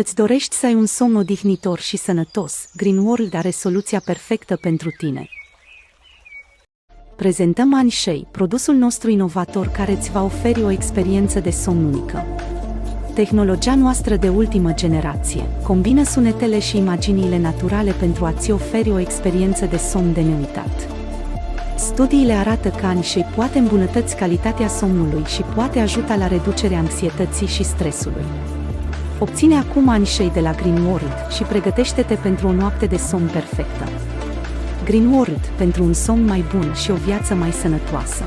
Îți dorești să ai un somn odihnitor și sănătos? Green World are soluția perfectă pentru tine. Prezentăm Anshei, produsul nostru inovator care îți va oferi o experiență de somn unică. Tehnologia noastră de ultimă generație combină sunetele și imaginile naturale pentru a-ți oferi o experiență de somn de neuitat. Studiile arată că Anshei poate îmbunătăți calitatea somnului și poate ajuta la reducerea anxietății și stresului. Obține acum Anshei de la Green World și pregătește-te pentru o noapte de somn perfectă. Green World pentru un somn mai bun și o viață mai sănătoasă.